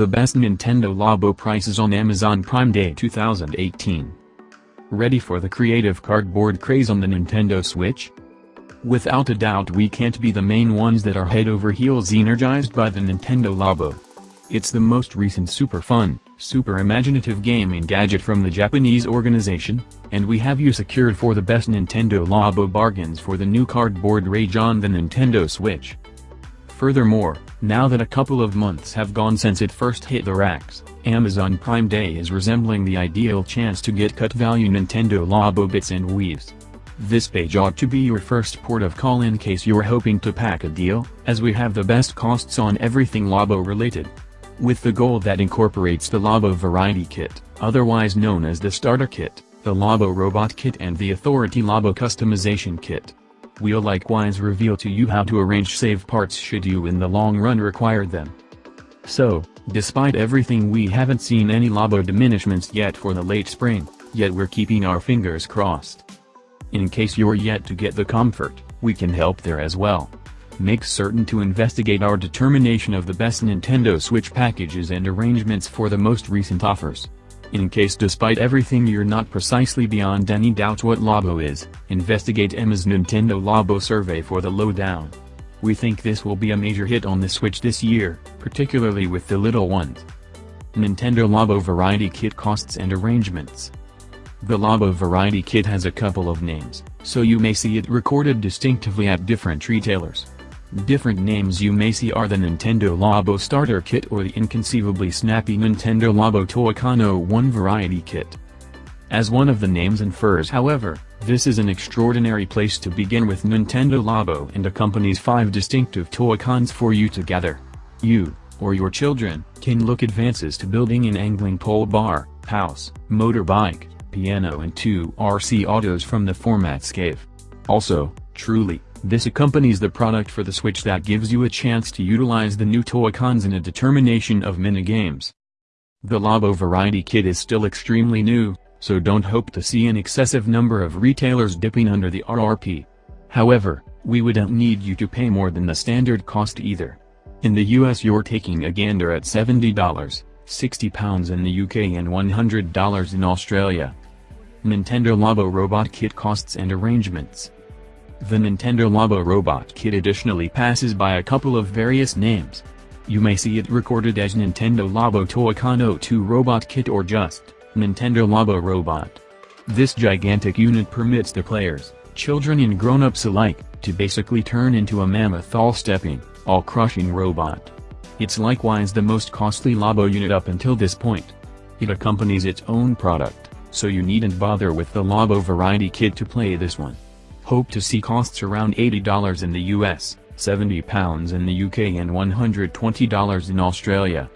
The best Nintendo Labo prices on Amazon Prime Day 2018. Ready for the creative cardboard craze on the Nintendo Switch? Without a doubt we can't be the main ones that are head over heels energized by the Nintendo Labo. It's the most recent super fun, super imaginative gaming gadget from the Japanese organization, and we have you secured for the best Nintendo Labo bargains for the new cardboard rage on the Nintendo Switch. Furthermore, now that a couple of months have gone since it first hit the racks, Amazon Prime Day is resembling the ideal chance to get cut value Nintendo Labo bits and weaves. This page ought to be your first port of call in case you're hoping to pack a deal, as we have the best costs on everything Labo related. With the goal that incorporates the Labo Variety Kit, otherwise known as the Starter Kit, the Labo Robot Kit and the Authority Labo Customization Kit. We'll likewise reveal to you how to arrange save parts should you in the long run require them. So, despite everything we haven't seen any Labo diminishments yet for the late spring, yet we're keeping our fingers crossed. In case you're yet to get the comfort, we can help there as well. Make certain to investigate our determination of the best Nintendo Switch packages and arrangements for the most recent offers. In case despite everything you're not precisely beyond any doubt what Labo is, investigate Emma's Nintendo Labo survey for the lowdown. We think this will be a major hit on the Switch this year, particularly with the little ones. Nintendo Labo Variety Kit Costs and Arrangements The Labo Variety Kit has a couple of names, so you may see it recorded distinctively at different retailers. Different names you may see are the Nintendo Labo Starter Kit or the inconceivably snappy Nintendo Labo Toy-Con 01 Variety Kit. As one of the names infers however, this is an extraordinary place to begin with Nintendo Labo and accompanies five distinctive Toy-Cons for you to gather. You, or your children, can look advances to building an angling pole bar, house, motorbike, piano and two RC autos from the format scave. Also, truly, this accompanies the product for the Switch that gives you a chance to utilize the new Toy-Cons in a determination of minigames. The Labo Variety Kit is still extremely new, so don't hope to see an excessive number of retailers dipping under the RRP. However, we wouldn't need you to pay more than the standard cost either. In the US you're taking a gander at $70, £60 in the UK and $100 in Australia. Nintendo Labo Robot Kit Costs and Arrangements the Nintendo Labo Robot Kit additionally passes by a couple of various names. You may see it recorded as Nintendo Labo Toy-Con 02 Robot Kit or just, Nintendo Labo Robot. This gigantic unit permits the players, children and grown-ups alike, to basically turn into a mammoth all-stepping, all-crushing robot. It's likewise the most costly Labo unit up until this point. It accompanies its own product, so you needn't bother with the Labo Variety Kit to play this one. Hope to see costs around $80 in the US, £70 in the UK and $120 in Australia.